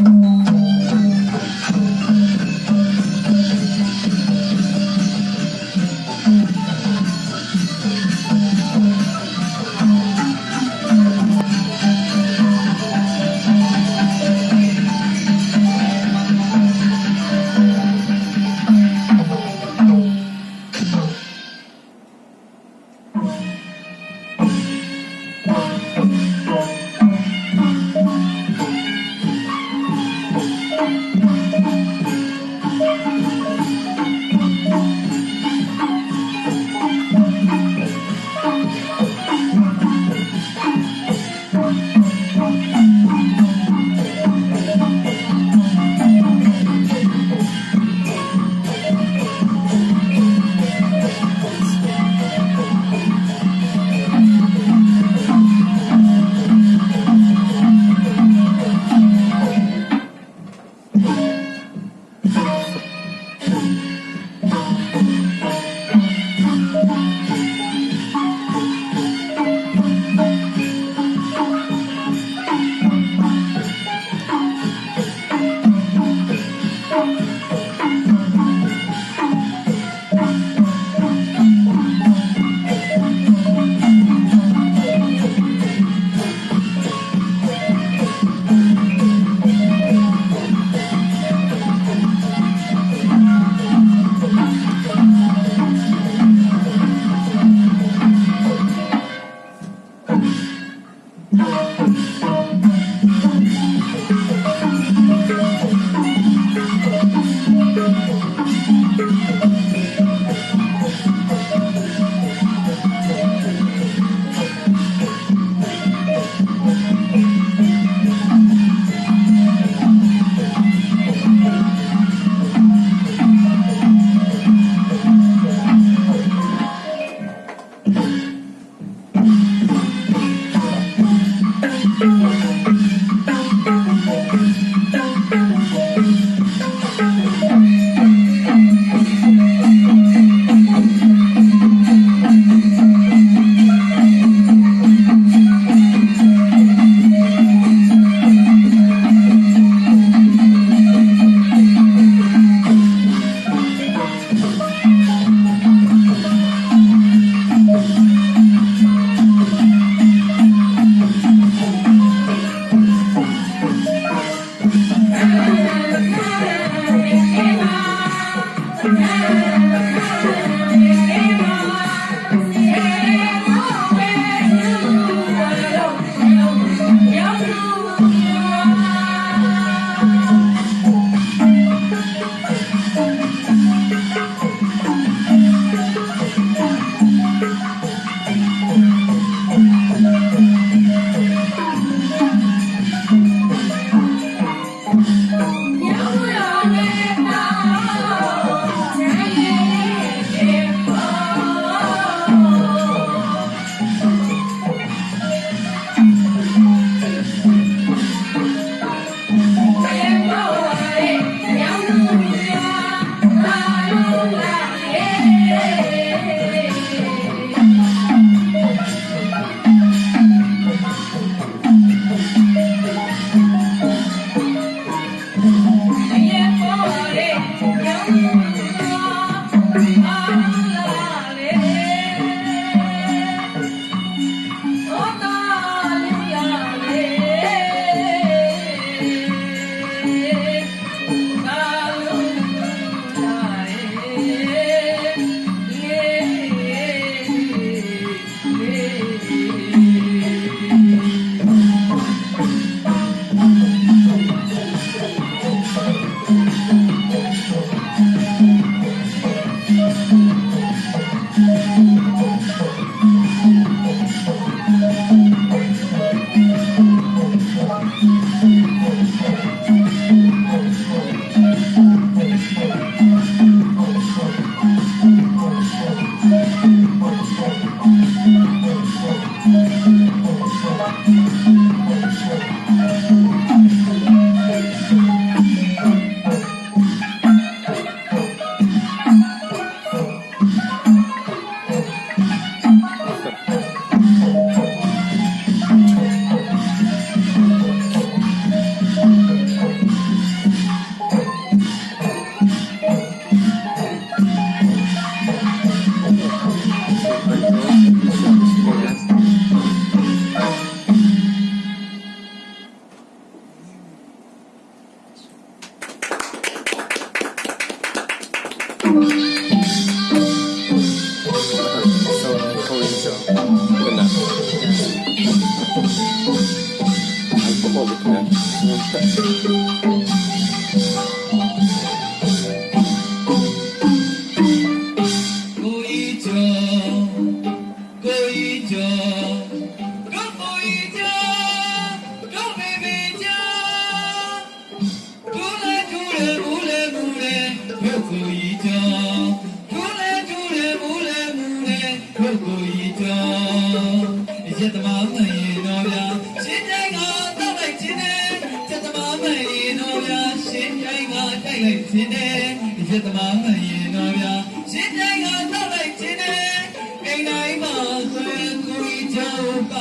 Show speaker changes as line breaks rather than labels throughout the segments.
Mm-hmm.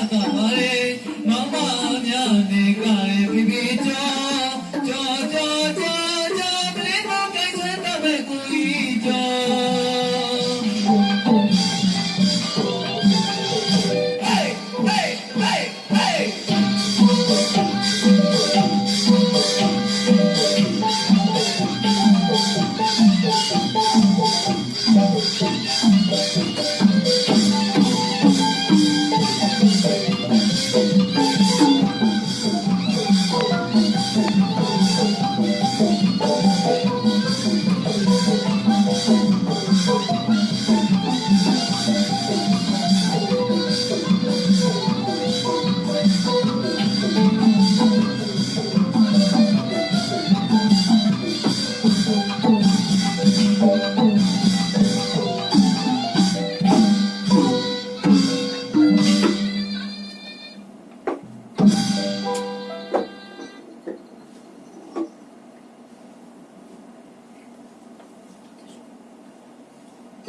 Oh, God.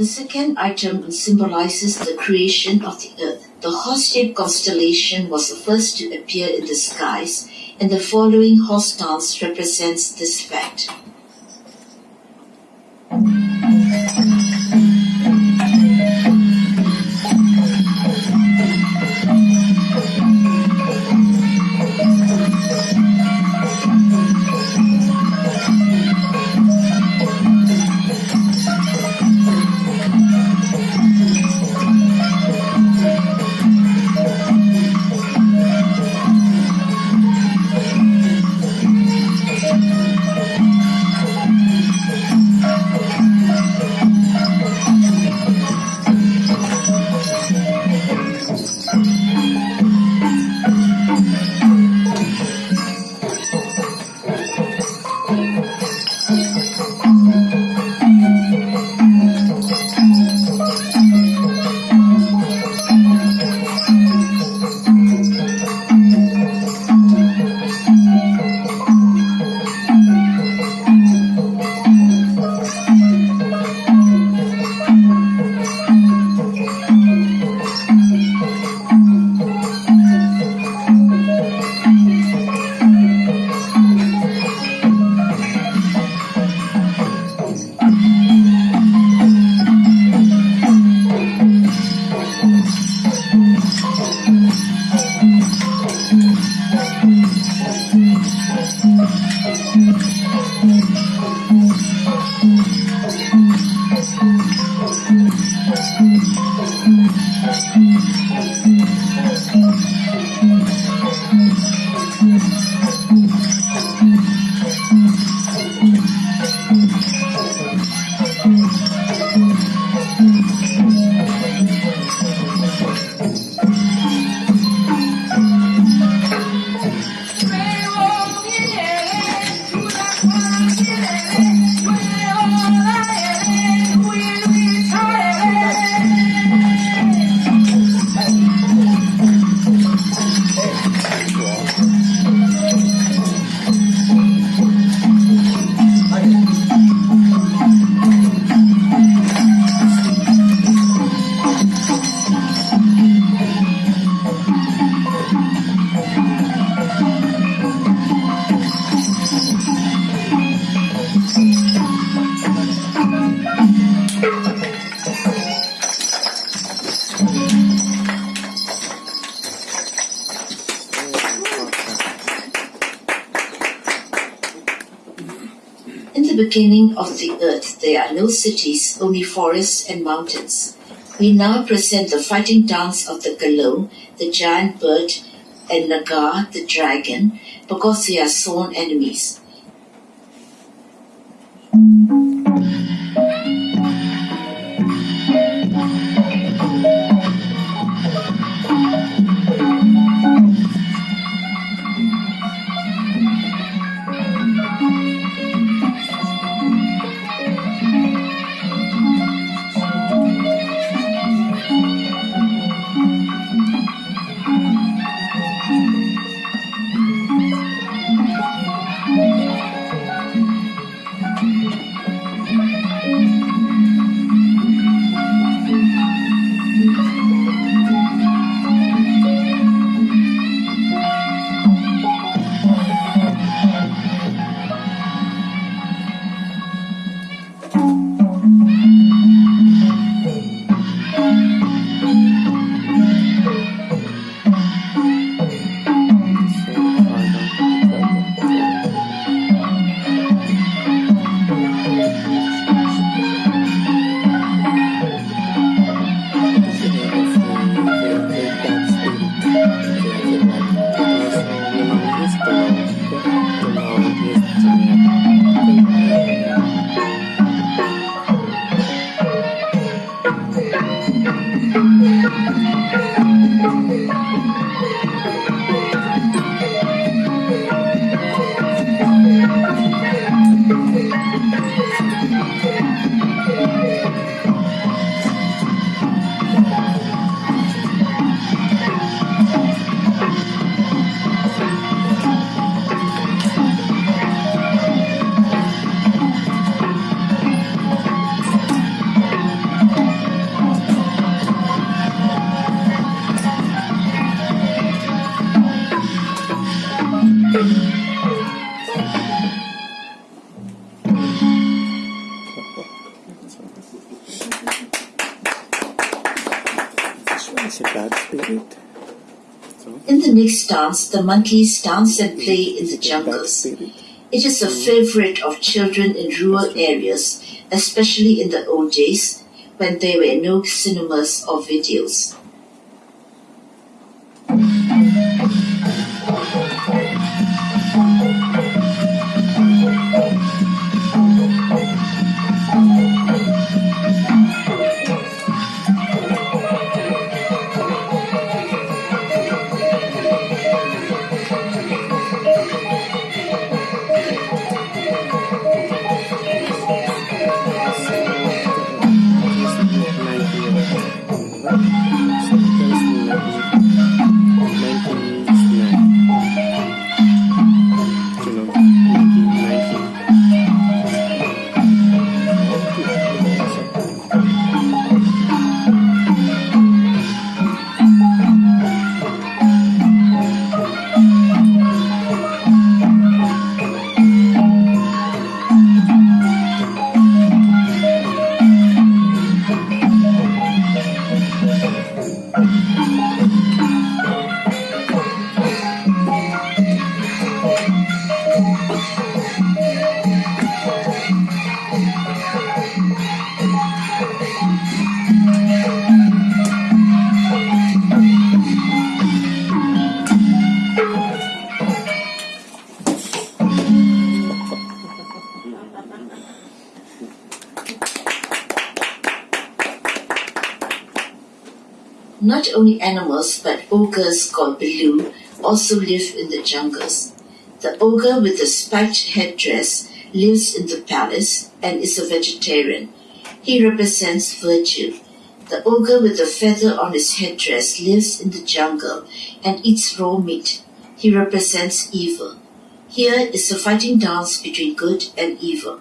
The second item symbolizes the creation of the earth. The horse-shaped constellation was the first to appear in the skies, and the following horse dance represents this fact. Beginning of the earth there are no cities, only forests and mountains. We now present the fighting dance of the Galon, the giant bird, and Naga, the dragon, because they are sworn enemies. Dance, the monkeys dance and play in the
it's a bad
jungles. It is a favorite of children in rural areas, especially in the old days when there were no cinemas or videos. Not only animals but ogres called Belu also live in the jungles. The ogre with the spiked headdress lives in the palace and is a vegetarian. He represents virtue. The ogre with the feather on his headdress lives in the jungle and eats raw meat. He represents evil. Here is a fighting dance between good and evil.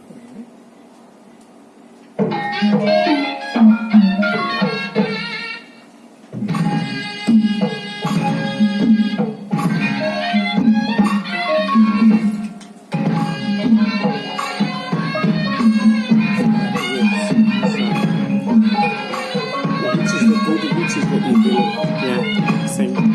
Which is the evil? Yeah, same.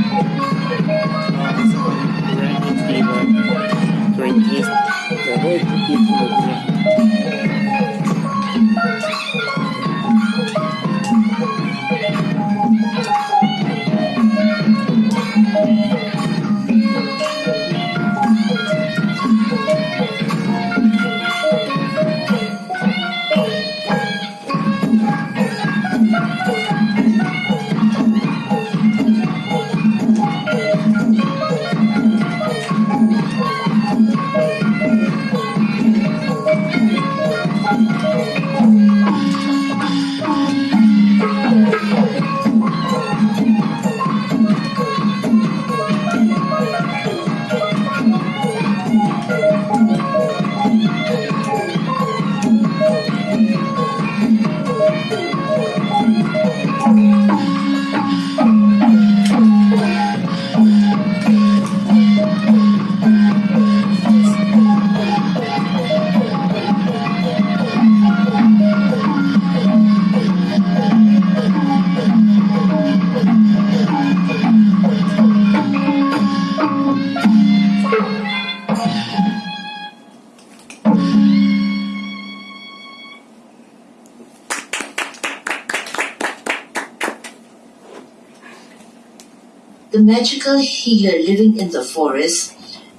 The
magical healer living in the forest,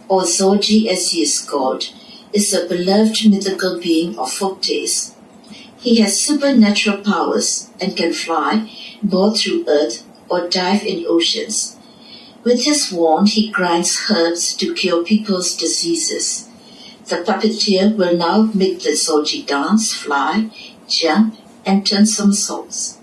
or Zawgyi as he is called, is a beloved mythical being of folk. He has supernatural powers and can fly, both through earth or dive in oceans. With his wand, he grinds herbs to cure people's diseases. The puppeteer will now make the Zawgyi dance, fly, jump, and turn somersaults.